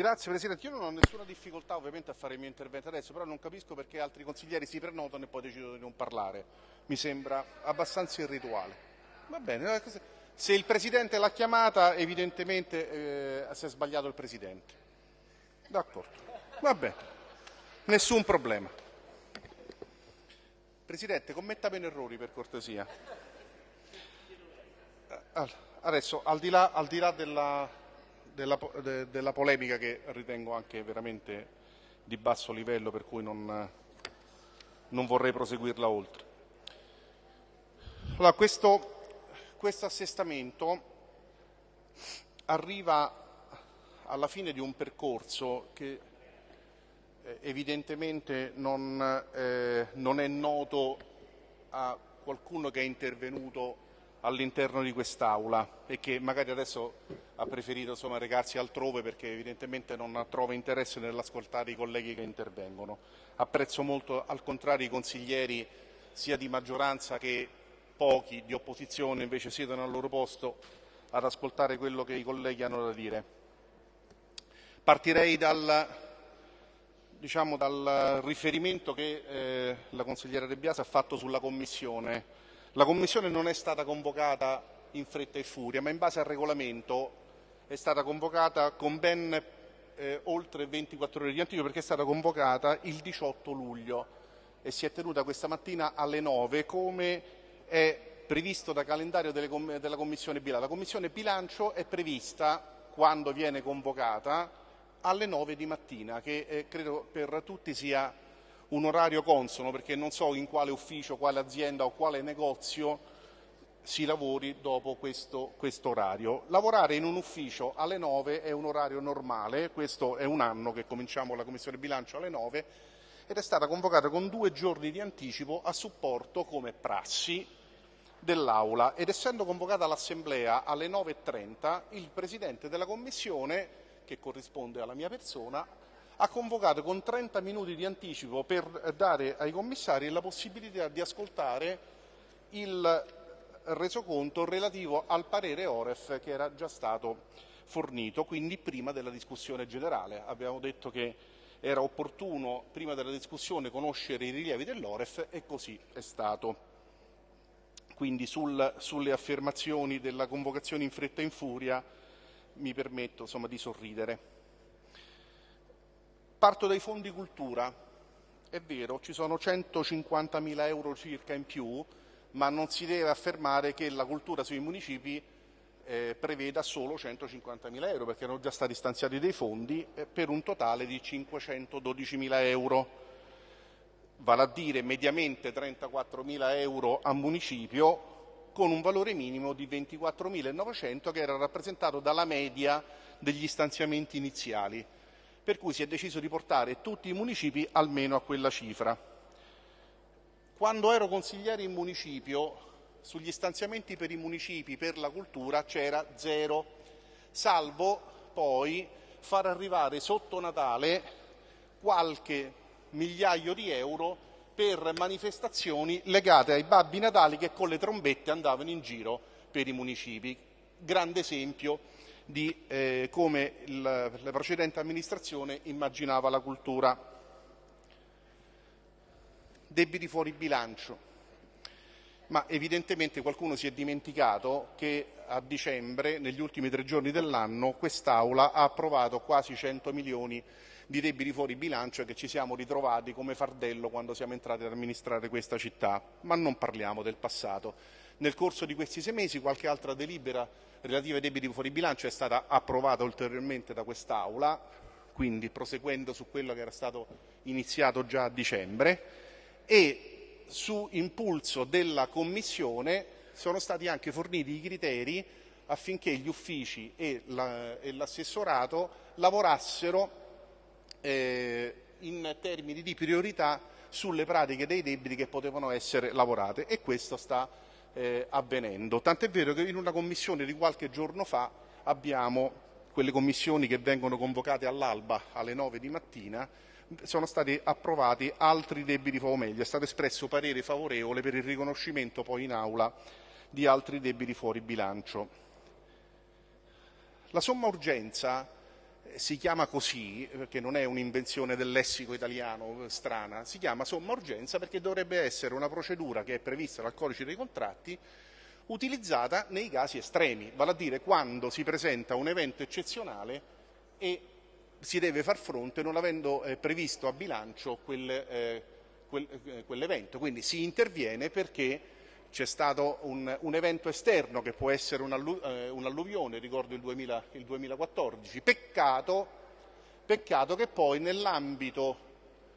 Grazie Presidente, io non ho nessuna difficoltà ovviamente a fare il mio intervento adesso, però non capisco perché altri consiglieri si prenotano e poi decidono di non parlare. Mi sembra abbastanza irrituale. Va bene, eh, se il Presidente l'ha chiamata evidentemente eh, si è sbagliato il Presidente. D'accordo, va bene, nessun problema. Presidente, commetta meno errori per cortesia. Eh, adesso, al di là, al di là della della, de, della, polemica che ritengo anche veramente di basso livello, per cui non, non vorrei proseguirla oltre. Allora, questo, questo assestamento arriva alla fine di un percorso che eh, evidentemente non, eh, non, è noto a qualcuno che è intervenuto all'interno di quest'Aula e che magari adesso ha preferito insomma, recarsi altrove perché evidentemente non trova interesse nell'ascoltare i colleghi che intervengono. Apprezzo molto al contrario i consiglieri sia di maggioranza che pochi di opposizione invece siedono al loro posto ad ascoltare quello che i colleghi hanno da dire. Partirei dal, diciamo, dal riferimento che eh, la consigliera De Biasi ha fatto sulla Commissione la Commissione non è stata convocata in fretta e furia, ma in base al regolamento è stata convocata con ben eh, oltre 24 ore di anticipo perché è stata convocata il 18 luglio e si è tenuta questa mattina alle 9 come è previsto da calendario com della Commissione Bilancio. La Commissione Bilancio è prevista, quando viene convocata, alle 9 di mattina, che eh, credo per tutti sia un orario consono perché non so in quale ufficio, quale azienda o quale negozio si lavori dopo questo, questo, orario. Lavorare in un ufficio alle 9 è un orario normale, questo è un anno che cominciamo la Commissione Bilancio alle 9 ed è stata convocata con due giorni di anticipo a supporto come prassi dell'Aula ed essendo convocata l'Assemblea alle 9.30 il Presidente della Commissione, che corrisponde alla mia persona, ha convocato con 30 minuti di anticipo per dare ai commissari la possibilità di ascoltare il resoconto relativo al parere Oref che era già stato fornito, quindi prima della discussione generale. Abbiamo detto che era opportuno prima della discussione conoscere i rilievi dell'Oref e così è stato. Quindi sul, sulle affermazioni della convocazione in fretta e in furia mi permetto insomma, di sorridere. Parto dai fondi cultura. È vero, ci sono 150.000 euro circa in più, ma non si deve affermare che la cultura sui municipi eh, preveda solo 150.000 euro, perché erano già stati stanziati dei fondi eh, per un totale di 512.000 euro, vale a dire mediamente 34.000 euro a municipio con un valore minimo di 24.900 che era rappresentato dalla media degli stanziamenti iniziali per cui si è deciso di portare tutti i municipi almeno a quella cifra. Quando ero consigliere in municipio, sugli stanziamenti per i municipi per la cultura c'era zero, salvo poi far arrivare sotto Natale qualche migliaio di euro per manifestazioni legate ai babbi natali che con le trombette andavano in giro per i municipi. Grande esempio di eh, come il, la precedente amministrazione immaginava la cultura. Debiti fuori bilancio. Ma evidentemente qualcuno si è dimenticato che a dicembre, negli ultimi tre giorni dell'anno, quest'Aula ha approvato quasi 100 milioni di debiti fuori bilancio che ci siamo ritrovati come fardello quando siamo entrati ad amministrare questa città. Ma non parliamo del passato. Nel corso di questi sei mesi qualche altra delibera relativa ai debiti fuori bilancio è stata approvata ulteriormente da quest'Aula, quindi proseguendo su quello che era stato iniziato già a dicembre e su impulso della Commissione sono stati anche forniti i criteri affinché gli uffici e l'assessorato lavorassero eh, in termini di priorità sulle pratiche dei debiti che potevano essere lavorate e questo sta eh, avvenendo. Tant'è vero che in una commissione di qualche giorno fa abbiamo quelle commissioni che vengono convocate all'alba alle 9 di mattina, sono stati approvati altri debiti o meglio, è stato espresso parere favorevole per il riconoscimento poi in aula di altri debiti fuori bilancio. La somma urgenza si chiama così, perché non è un'invenzione del lessico italiano strana, si chiama somma urgenza perché dovrebbe essere una procedura che è prevista dal codice dei contratti utilizzata nei casi estremi, vale a dire quando si presenta un evento eccezionale e si deve far fronte non avendo eh, previsto a bilancio quel, eh, quel, eh, quell'evento. Quindi si interviene perché c'è stato un, un, evento esterno che può essere eh, un'alluvione, ricordo il, 2000, il 2014. Peccato, peccato, che poi nell'ambito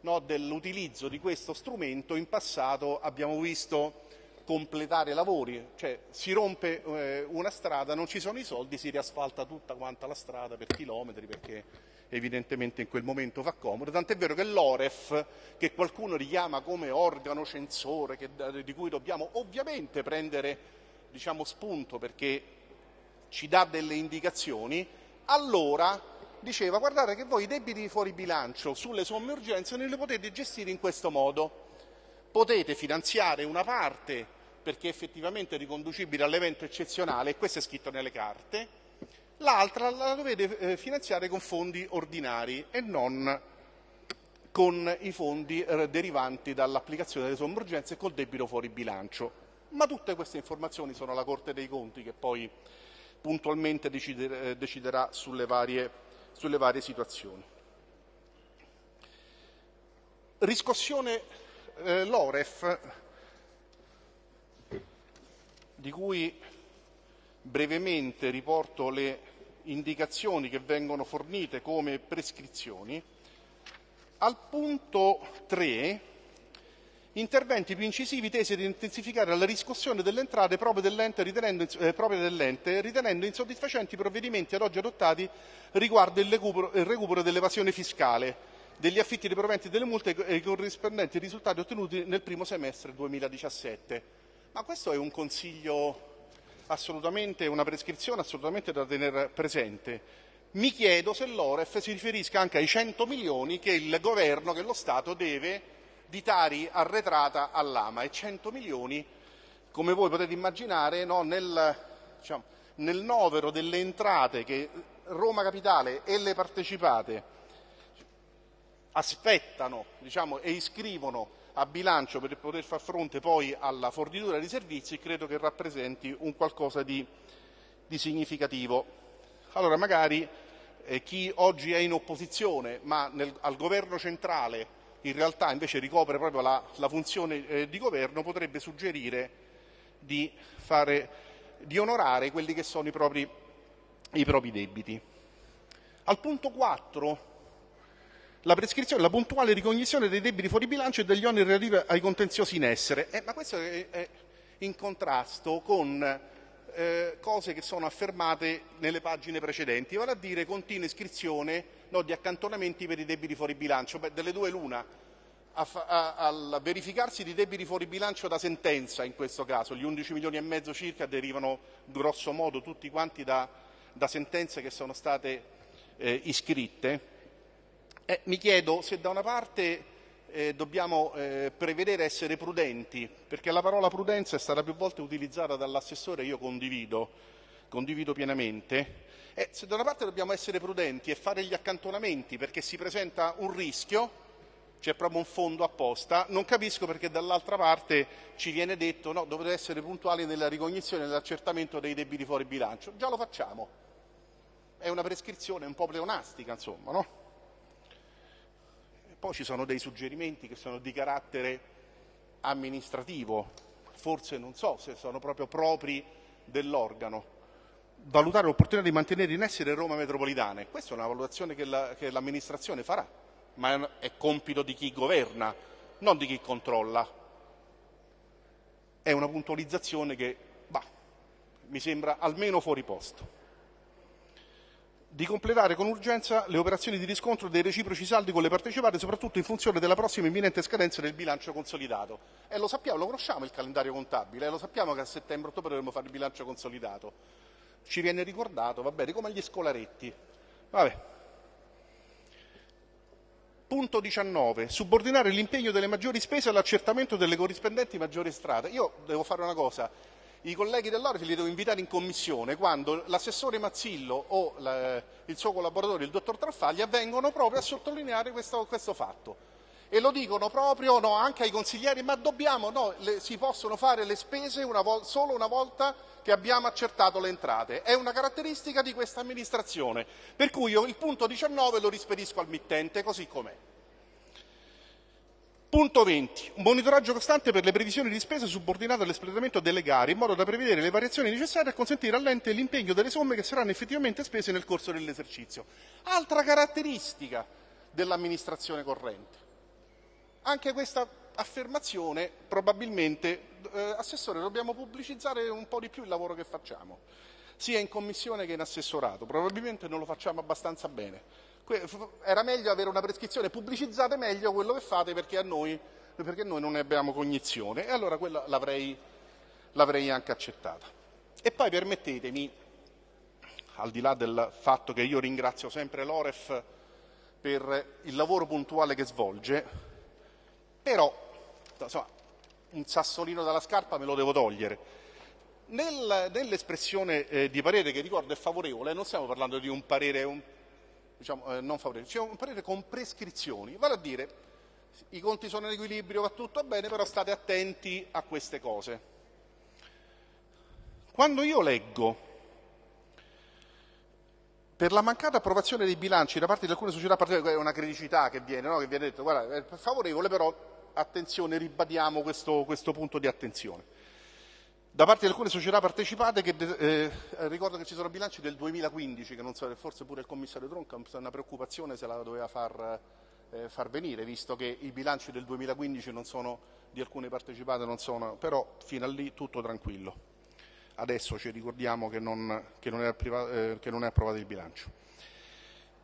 no, dell'utilizzo di questo strumento in passato abbiamo visto completare lavori, cioè si rompe eh, una strada, non ci sono i soldi, si riasfalta tutta quanta la strada per chilometri perché evidentemente in quel momento fa comodo, tant'è vero che l'Oref, che qualcuno richiama come organo censore, che, di cui dobbiamo ovviamente prendere diciamo, spunto perché ci dà delle indicazioni, allora diceva guardate che voi i debiti fuori bilancio sulle somme urgenze non li potete gestire in questo modo. Potete finanziare una parte perché effettivamente è riconducibile all'evento eccezionale, e questo è scritto nelle carte, l'altra la dovete eh, finanziare con fondi ordinari e non con i fondi eh, derivanti dall'applicazione delle somme urgenze e col debito fuori bilancio. Ma tutte queste informazioni sono alla Corte dei Conti che poi puntualmente eh, deciderà sulle varie, sulle varie situazioni. Riscossione eh, l'Oref, di cui brevemente riporto le indicazioni che vengono fornite come prescrizioni, al punto 3 interventi più incisivi tesi ad intensificare la riscossione delle entrate proprie dell'ente ritenendo, eh, proprie dell'ente, ritenendo insoddisfacenti i provvedimenti ad oggi adottati riguardo il recupero, il recupero dell'evasione fiscale, degli affitti dei proventi delle multe e i corrispondenti risultati ottenuti nel primo semestre 2017. Ma questo è un consiglio assolutamente una prescrizione assolutamente da tenere presente. Mi chiedo se l'Oref si riferisca anche ai 100 milioni che il governo, che lo Stato deve di Tari arretrata all'Ama e 100 milioni, come voi potete immaginare, no, nel, diciamo, nel novero delle entrate che Roma Capitale e le partecipate aspettano diciamo, e iscrivono a bilancio per poter far fronte poi alla fornitura di servizi credo che rappresenti un qualcosa di, di significativo. Allora magari eh, chi oggi è in opposizione ma nel, al governo centrale in realtà invece ricopre proprio la, la funzione eh, di governo potrebbe suggerire di, fare, di, onorare quelli che sono i propri, i propri debiti. Al punto 4 la prescrizione la puntuale ricognizione dei debiti fuori bilancio e degli oneri relativi ai contenziosi in essere. Eh, ma questo è, è, in contrasto con eh, cose che sono affermate nelle pagine precedenti, vale a dire continua iscrizione no, di accantonamenti per i debiti fuori bilancio. Beh, delle due l'una, al verificarsi di debiti fuori bilancio da sentenza in questo caso, gli 11 milioni e mezzo circa derivano grosso modo tutti quanti da, da sentenze che sono state eh, iscritte, eh, mi chiedo se da una parte eh, dobbiamo eh, prevedere essere prudenti, perché la parola prudenza è stata più volte utilizzata dall'assessore io condivido, condivido pienamente, eh, se da una parte dobbiamo essere prudenti e fare gli accantonamenti perché si presenta un rischio, c'è proprio un fondo apposta, non capisco perché dall'altra parte ci viene detto no, dovete essere puntuali nella ricognizione e nell'accertamento dei debiti fuori bilancio. Già lo facciamo. È una prescrizione un po' pleonastica, insomma, no? Poi ci sono dei suggerimenti che sono di carattere amministrativo, forse non so se sono proprio propri dell'organo. Valutare l'opportunità di mantenere in essere Roma metropolitana. Questa è una valutazione che, la, l'amministrazione farà, ma è compito di chi governa, non di chi controlla. È una puntualizzazione che bah, mi sembra almeno fuori posto di completare con urgenza le operazioni di riscontro dei reciproci saldi con le partecipate, soprattutto in funzione della prossima imminente scadenza del bilancio consolidato. E lo sappiamo, lo conosciamo il calendario contabile, lo sappiamo che a settembre-ottobre dovremo fare il bilancio consolidato. Ci viene ricordato, va bene, come agli scolaretti. Vabbè. Punto 19. Subordinare l'impegno delle maggiori spese all'accertamento delle corrispondenti maggiori strade. Io devo fare una cosa i colleghi dell'Oref li devo invitare in commissione quando l'assessore Mazzillo o la, il suo collaboratore, il dottor Traffaglia, vengono proprio a sottolineare questo, questo fatto. E lo dicono proprio no, anche ai consiglieri, ma dobbiamo, no, le, si possono fare le spese una solo una volta che abbiamo accertato le entrate. È una caratteristica di questa amministrazione, per cui io il punto 19 lo rispedisco al mittente così com'è. Punto 20. Un monitoraggio costante per le previsioni di spesa subordinate all'espletamento delle gare, in modo da prevedere le variazioni necessarie a consentire all'ente l'impegno delle somme che saranno effettivamente spese nel corso dell'esercizio. Altra caratteristica dell'amministrazione corrente. Anche questa affermazione probabilmente, eh, Assessore, dobbiamo pubblicizzare un po' di più il lavoro che facciamo, sia in commissione che in assessorato. Probabilmente non lo facciamo abbastanza bene era meglio avere una prescrizione, pubblicizzate meglio quello che fate perché, noi, perché noi non ne abbiamo cognizione e allora quella l'avrei, l'avrei anche accettata. E poi permettetemi, al di là del fatto che io ringrazio sempre l'Oref per il lavoro puntuale che svolge, però insomma, un sassolino dalla scarpa me lo devo togliere. Nel, nell'espressione eh, di parere che ricordo è favorevole, non stiamo parlando di un parere un diciamo, eh, non favorevole, c'è un parere con prescrizioni, vale a dire i conti sono in equilibrio, va tutto bene, però state attenti a queste cose. Quando io leggo per la mancata approvazione dei bilanci da parte di alcune società è una criticità che viene, no? che viene detto, guarda, è favorevole, però attenzione, ribadiamo questo, questo punto di attenzione da parte di alcune società partecipate che eh, ricordo che ci sono bilanci del 2015 che non so, forse pure il commissario Tronca una preoccupazione se la doveva far, eh, far venire visto che i bilanci del 2015 non sono, di alcune partecipate non sono però fino a lì tutto tranquillo. Adesso ci ricordiamo che non, che non, è, eh, che non è approvato il bilancio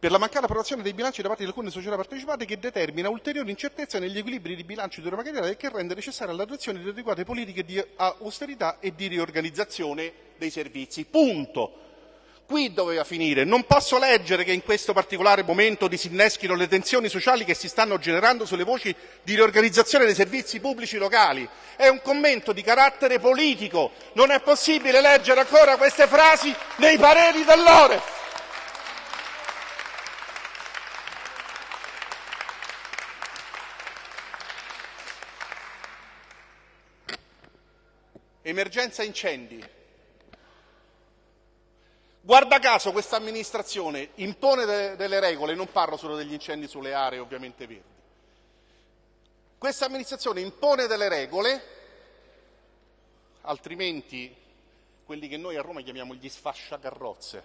per la mancata approvazione dei bilanci da parte di alcune società partecipate che determina ulteriori incertezza negli equilibri di bilancio di Roma Capitale e che rende necessaria l'adozione di adeguate politiche di austerità e di riorganizzazione dei servizi. Punto. Qui doveva finire. Non posso leggere che in questo particolare momento disinneschino le tensioni sociali che si stanno generando sulle voci di riorganizzazione dei servizi pubblici locali. È un commento di carattere politico. Non è possibile leggere ancora queste frasi nei pareri dell'Oref. Emergenza incendi. Guarda caso questa amministrazione impone de delle regole, non parlo solo degli incendi sulle aree ovviamente verdi. Questa amministrazione impone delle regole, altrimenti quelli che noi a Roma chiamiamo gli sfasciacarrozze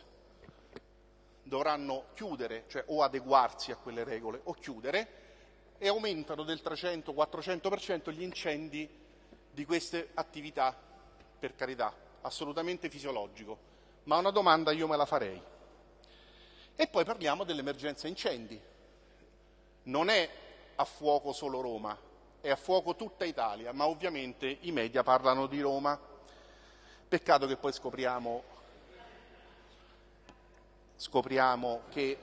dovranno chiudere, cioè o adeguarsi a quelle regole o chiudere e aumentano del 300-400% gli incendi di queste attività per carità, assolutamente fisiologico, ma una domanda io me la farei. E poi parliamo dell'emergenza incendi. Non è a fuoco solo Roma, è a fuoco tutta Italia, ma ovviamente i media parlano di Roma. Peccato che poi scopriamo, scopriamo che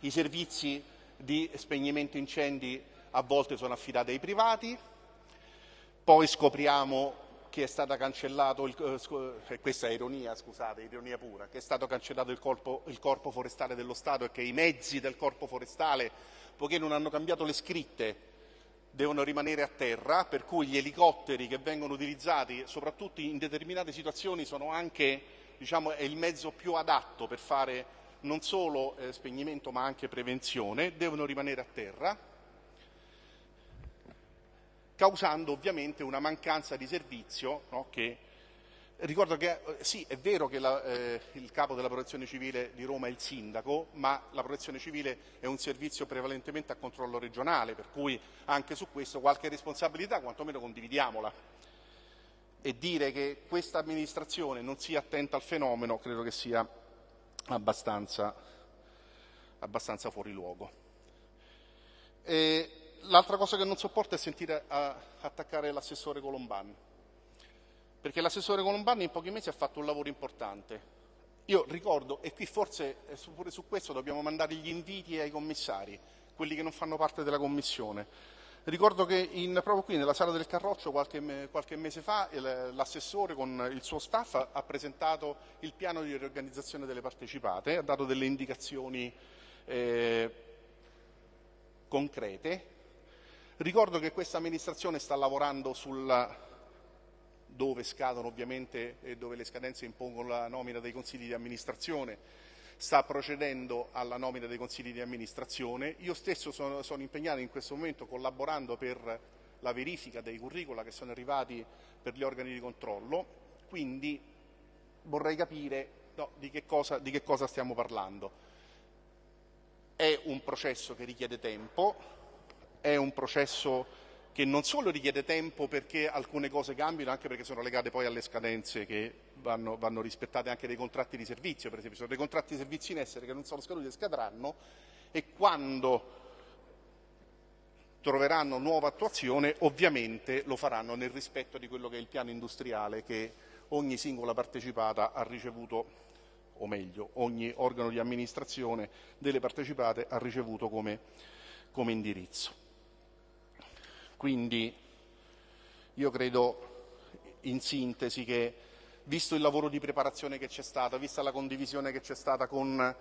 i servizi di spegnimento incendi a volte sono affidati ai privati, poi scopriamo che è stato cancellato, il, eh, eh, questa è ironia, scusate, ironia pura, che è stato cancellato il corpo, il corpo forestale dello Stato e che i mezzi del corpo forestale, poiché non hanno cambiato le scritte, devono rimanere a terra, per cui gli elicotteri che vengono utilizzati soprattutto in determinate situazioni sono anche diciamo, il mezzo più adatto per fare non solo eh, spegnimento ma anche prevenzione, devono rimanere a terra causando ovviamente una mancanza di servizio no, che Ricordo che eh, sì, è vero che la, eh, il capo della protezione civile di Roma è il sindaco, ma la protezione civile è un servizio prevalentemente a controllo regionale, per cui anche su questo qualche responsabilità quantomeno condividiamola. E dire che questa amministrazione non sia attenta al fenomeno credo che sia abbastanza, abbastanza fuori luogo. E l'altra cosa che non sopporto è sentire attaccare l'assessore Colombani, perché l'assessore Colombani in pochi mesi ha fatto un lavoro importante. Io ricordo, e qui forse eh, pure su questo dobbiamo mandare gli inviti ai commissari, quelli che non fanno parte della Commissione. Ricordo che in, proprio qui nella sala del Carroccio qualche, qualche mese fa l'assessore con il suo staff ha presentato il piano di riorganizzazione delle partecipate, ha dato delle indicazioni eh, concrete. Ricordo che questa amministrazione sta lavorando sul dove scadono ovviamente e dove le scadenze impongono la nomina dei consigli di amministrazione, sta procedendo alla nomina dei consigli di amministrazione. Io stesso sono, sono impegnato in questo momento collaborando per la verifica dei curricula che sono arrivati per gli organi di controllo, quindi vorrei capire no, di, che cosa, di che cosa stiamo parlando. È un processo che richiede tempo, è un processo che non solo richiede tempo perché alcune cose cambiano, anche perché sono legate poi alle scadenze che vanno, vanno rispettate anche dei contratti di servizio, per esempio, sono dei contratti di servizio in essere che non sono scaduti e scadranno e quando troveranno nuova attuazione ovviamente lo faranno nel rispetto di quello che è il piano industriale che ogni singola partecipata ha ricevuto, o meglio, ogni organo di amministrazione delle partecipate ha ricevuto come, come indirizzo. Quindi io credo in sintesi che visto il lavoro di preparazione che c'è stato, vista la condivisione che c'è stata con,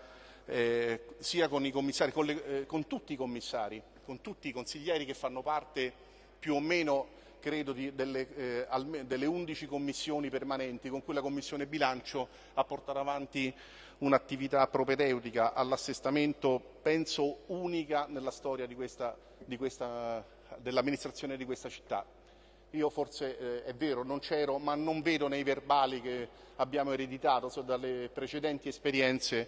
eh, sia con i commissari, con, le, eh, con, tutti i commissari, con tutti i consiglieri che fanno parte più o meno credo di, delle, eh, alme, delle 11 commissioni permanenti con cui la Commissione bilancio ha portato avanti un'attività propedeutica all'assestamento, penso unica nella storia di questa, di questa dell'amministrazione di questa città. Io forse eh, è vero, non c'ero, ma non vedo nei verbali che abbiamo ereditato so, dalle precedenti esperienze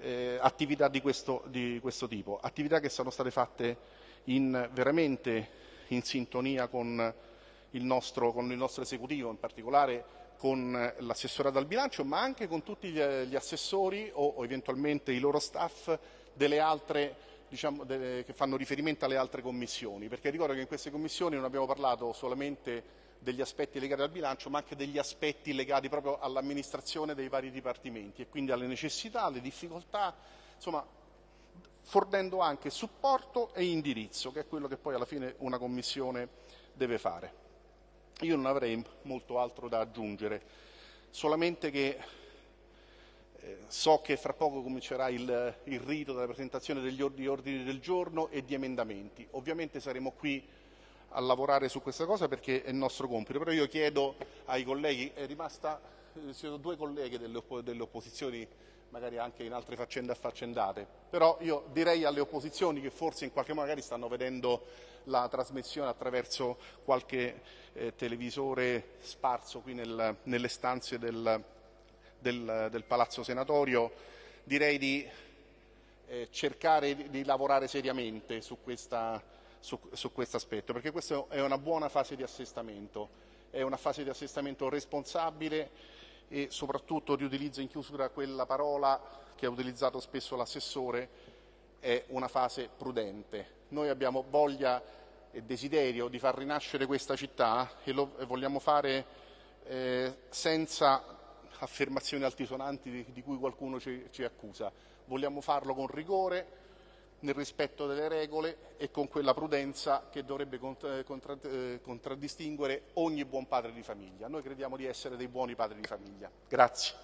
eh, attività di questo, di questo, tipo, attività che sono state fatte in, veramente in sintonia con il, nostro, con il nostro esecutivo, in particolare con l'assessorato al bilancio, ma anche con tutti gli, gli assessori o, o eventualmente i loro staff delle altre diciamo, de, che fanno riferimento alle altre commissioni, perché ricordo che in queste commissioni non abbiamo parlato solamente degli aspetti legati al bilancio, ma anche degli aspetti legati proprio all'amministrazione dei vari dipartimenti e quindi alle necessità, alle difficoltà, insomma, fornendo anche supporto e indirizzo, che è quello che poi alla fine una commissione deve fare. Io non avrei molto altro da aggiungere, solamente che so che fra poco comincerà il, il rito della presentazione degli ordini del giorno e di emendamenti. Ovviamente saremo qui a lavorare su questa cosa perché è il nostro compito, però io chiedo ai colleghi, è rimasta, ci eh, sono due colleghe delle, delle opposizioni, magari anche in altre faccende affaccendate, però io direi alle opposizioni che forse in qualche modo magari stanno vedendo la trasmissione attraverso qualche eh, televisore sparso qui nel, nelle stanze del, del, del Palazzo Senatorio, direi di eh, cercare di, di, lavorare seriamente su, questa, su, su questo aspetto, perché questa è una buona fase di assestamento, è una fase di assestamento responsabile e soprattutto riutilizzo in chiusura quella parola che ha utilizzato spesso l'assessore, è una fase prudente. Noi abbiamo voglia e desiderio di far rinascere questa città e lo vogliamo fare eh, senza affermazioni altisonanti di, di cui qualcuno ci, ci accusa. Vogliamo farlo con rigore, nel rispetto delle regole e con quella prudenza che dovrebbe contra, eh, contraddistinguere ogni buon padre di famiglia. Noi crediamo di essere dei buoni padri di famiglia. Grazie.